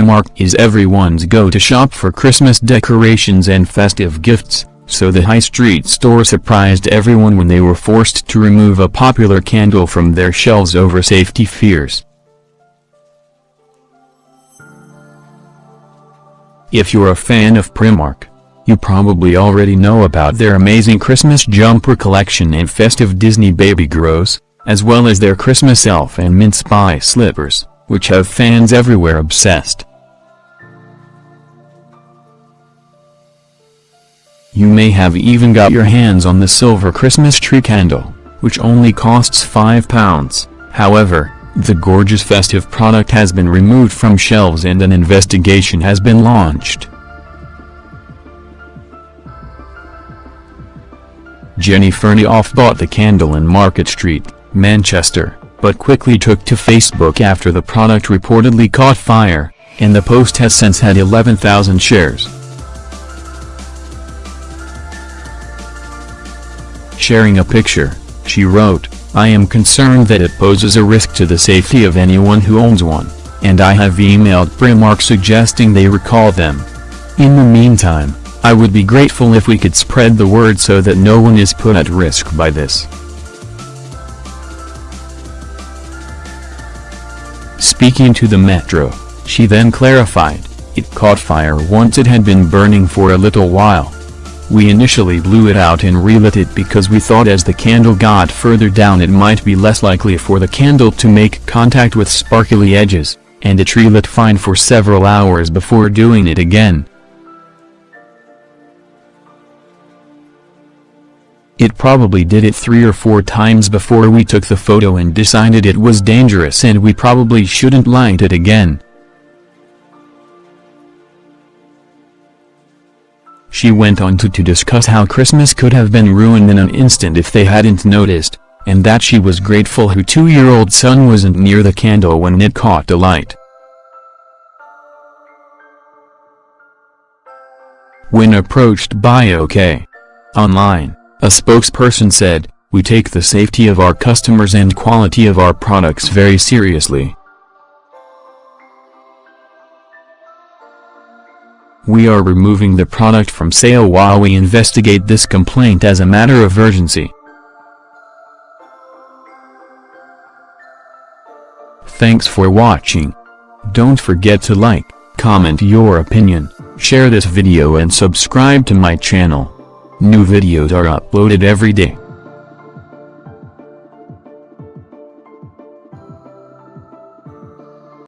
Primark is everyone's go-to shop for Christmas decorations and festive gifts, so the high street store surprised everyone when they were forced to remove a popular candle from their shelves over safety fears. If you're a fan of Primark, you probably already know about their amazing Christmas jumper collection and festive Disney baby grows, as well as their Christmas elf and mince pie slippers, which have fans everywhere obsessed. You may have even got your hands on the silver Christmas tree candle, which only costs £5. However, the gorgeous festive product has been removed from shelves and an investigation has been launched. Jenny Fernioff bought the candle in Market Street, Manchester, but quickly took to Facebook after the product reportedly caught fire, and the post has since had 11,000 shares. Sharing a picture, she wrote, I am concerned that it poses a risk to the safety of anyone who owns one, and I have emailed Primark suggesting they recall them. In the meantime, I would be grateful if we could spread the word so that no one is put at risk by this. Speaking to the Metro, she then clarified, it caught fire once it had been burning for a little while. We initially blew it out and relit it because we thought as the candle got further down it might be less likely for the candle to make contact with sparkly edges, and it relit fine for several hours before doing it again. It probably did it three or four times before we took the photo and decided it was dangerous and we probably shouldn't light it again. She went on to, to discuss how Christmas could have been ruined in an instant if they hadn't noticed, and that she was grateful her two-year-old son wasn't near the candle when it caught alight. When approached by OK Online, a spokesperson said, We take the safety of our customers and quality of our products very seriously. We are removing the product from sale while we investigate this complaint as a matter of urgency. Thanks for watching. Don't forget to like, comment your opinion, share this video and subscribe to my channel. New videos are uploaded every day.